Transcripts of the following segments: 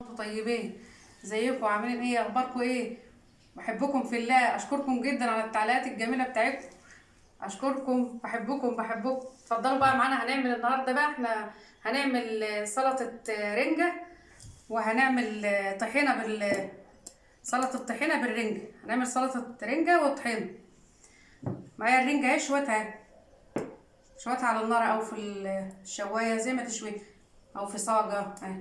أنتوا طيبين؟ ازيكم عاملين إيه؟ اخباركم إيه؟ بحبكم في الله اشكركم جدا على التعليقات الجميلة بتاعتكم. اشكركم بحبكم بحبكم. اتفضلوا بقى معانا هنعمل النهارده بقى إحنا هنعمل سلطة رنجة وهنعمل طحينة بال سلطة طحينه بالرنجه هنعمل سلطة رنجة وطحينة. معايا الرنجة اهي شويتها شويتها على النار أو في الشواية زي ما تشوي. أو في صاجة اهي.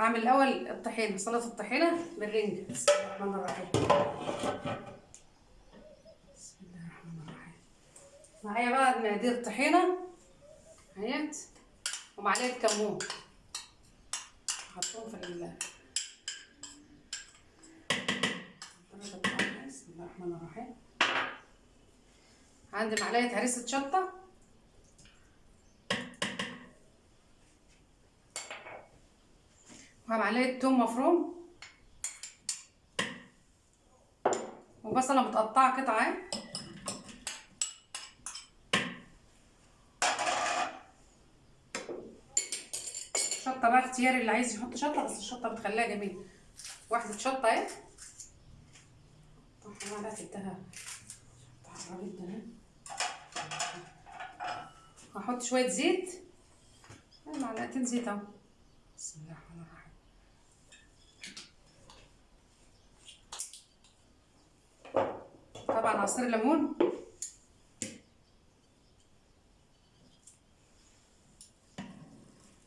هعمل الأول الطحينة سلطة الطحينة بالرنجة. بسم الله الرحمن الرحيم. بسم الله الرحمن الرحيم. معايا بقى مقادير طحينه اهيت ومعلقة كمون. هحطهم في ال بسم الله الرحمن الرحيم. عندي معلقة هريسه شطة. ومعلقه توم مفروم وبصله متقطعة قطع اهي. شطة بقى اختياري اللي عايز يحط شطة بس الشطة بتخليها جميلة. واحدة شطة اهي. معلقه الدهب هحط شوية زيت. معلقتين زيت اهو. بسم الله الرحمن الرحيم. طبعا عصير ليمون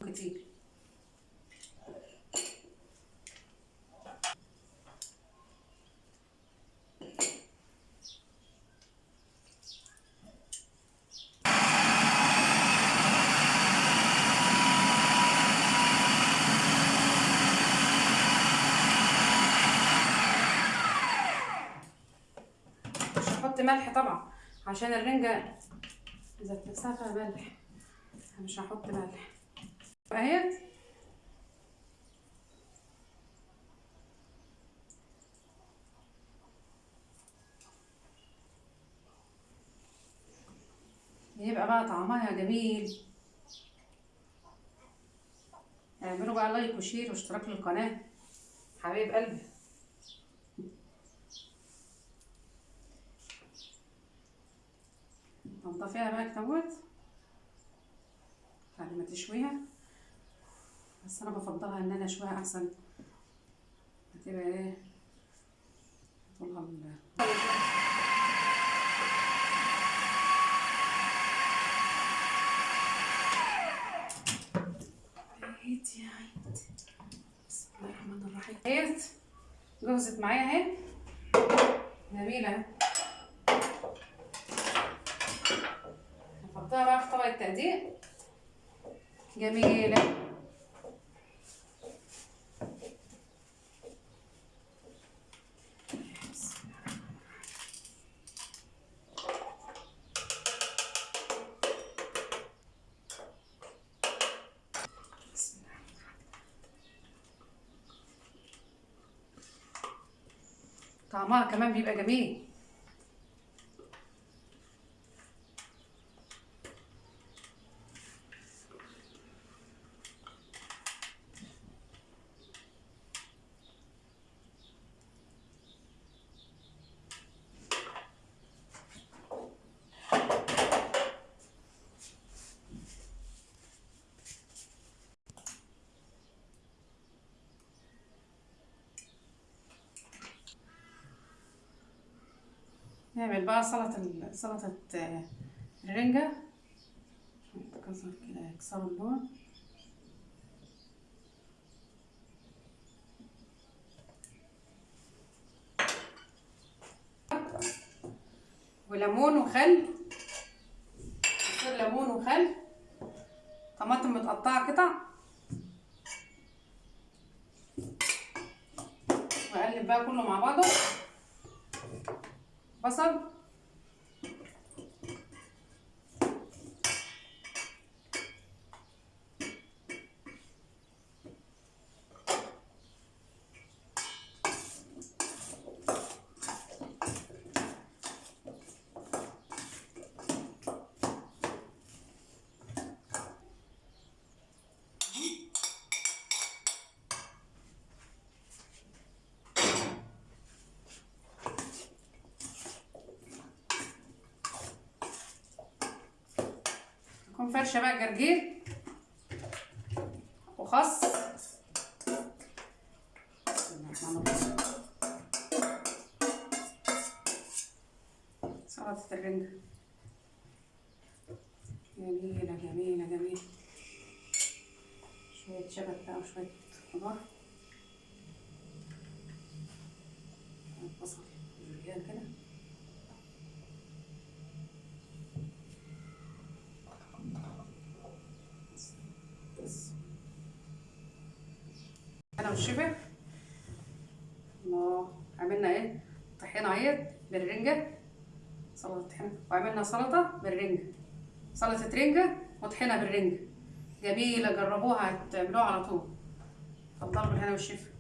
كتير هحط ملح طبعا عشان الرنجة ذات نفسها فيها ملح مش هحط ملح. اهي يبقى بقى طعمها جميل. اعملوا بقى like و share واشتراك للقناة. حبايب قلبي. هنضيفيها بقى كتوت بعد ما تشويها بس أنا بفضلها ان أنا اشويها احسن هتبقى إيه طولها عيد يا عيد بسم الله الرحمن الرحيم جهزت معايا اهي جميلة في طبق التقديم جميلة. طعمها كمان بيبقى جميل. نعمل بقى سلطة سلطة الرنجة. كسر كده اللون. وليمون وخل. عصير ليمون وخل. طماطم متقطعة قطع. وأقلب بقى كله مع بعضه. مثلا فرشة بقى جرجير. الرحيم. سلطة الرنجة. جميلة جميلة جميلة. شوية شبت بقى وشوية خضار. بصل. كده. والشفا الله عملنا إيه؟ طحينة اهيت بالرنجة. سلطة طحينة. وعملنا سلطة بالرنجة. سلطة رنجة وطحينة بالرنجة. جميلة جربوها هتعملوها على طول. اتفضلوا بالهنا والشفا.